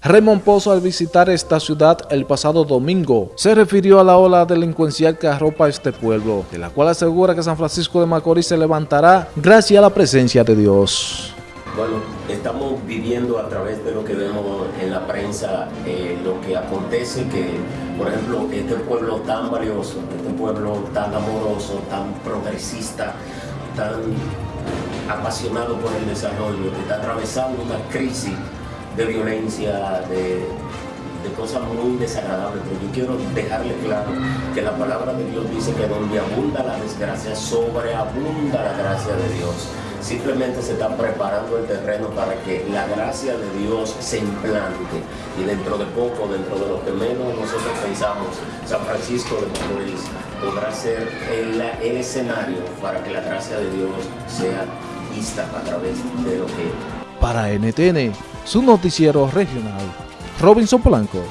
Raymond Pozo al visitar esta ciudad el pasado domingo se refirió a la ola delincuencial que arropa este pueblo, de la cual asegura que San Francisco de Macorís se levantará gracias a la presencia de Dios. Bueno, estamos viviendo a través de lo que vemos en la prensa, eh, lo que acontece que, por ejemplo, este pueblo tan valioso, este pueblo tan amoroso, tan progresista, tan apasionado por el desarrollo, que está atravesando una crisis de violencia, de, cosas muy desagradables, pero yo quiero dejarle claro que la palabra de Dios dice que donde abunda la desgracia, sobreabunda la gracia de Dios. Simplemente se está preparando el terreno para que la gracia de Dios se implante y dentro de poco, dentro de lo que menos nosotros pensamos, San Francisco de Macorís podrá ser el, el escenario para que la gracia de Dios sea vista a través de lo que... Para NTN, su noticiero regional, Robinson Polanco.